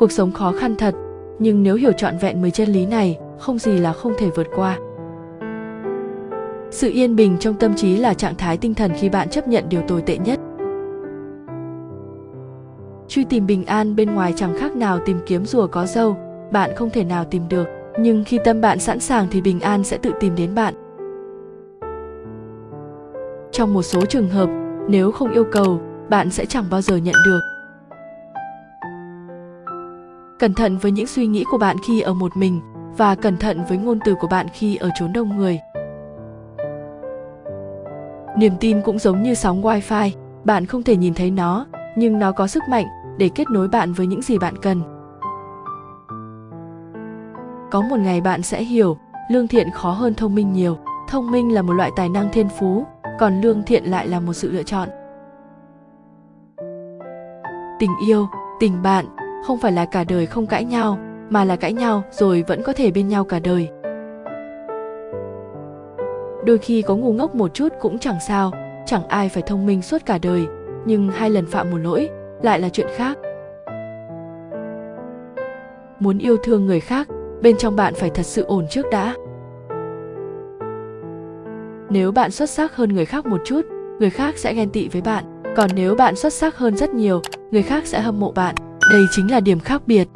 cuộc sống khó khăn thật, nhưng nếu hiểu trọn vẹn 10 chân lý này, không gì là không thể vượt qua. Sự yên bình trong tâm trí là trạng thái tinh thần khi bạn chấp nhận điều tồi tệ nhất. Truy tìm bình an bên ngoài chẳng khác nào tìm kiếm rùa có dâu bạn không thể nào tìm được, nhưng khi tâm bạn sẵn sàng thì bình an sẽ tự tìm đến bạn. Trong một số trường hợp, nếu không yêu cầu, bạn sẽ chẳng bao giờ nhận được cẩn thận với những suy nghĩ của bạn khi ở một mình và cẩn thận với ngôn từ của bạn khi ở chốn đông người. Niềm tin cũng giống như sóng Wi-Fi, bạn không thể nhìn thấy nó nhưng nó có sức mạnh để kết nối bạn với những gì bạn cần. Có một ngày bạn sẽ hiểu lương thiện khó hơn thông minh nhiều. Thông minh là một loại tài năng thiên phú còn lương thiện lại là một sự lựa chọn. Tình yêu tình bạn không phải là cả đời không cãi nhau, mà là cãi nhau rồi vẫn có thể bên nhau cả đời. Đôi khi có ngu ngốc một chút cũng chẳng sao, chẳng ai phải thông minh suốt cả đời, nhưng hai lần phạm một lỗi lại là chuyện khác. Muốn yêu thương người khác, bên trong bạn phải thật sự ổn trước đã. Nếu bạn xuất sắc hơn người khác một chút, người khác sẽ ghen tị với bạn, còn nếu bạn xuất sắc hơn rất nhiều, người khác sẽ hâm mộ bạn đây chính là điểm khác biệt.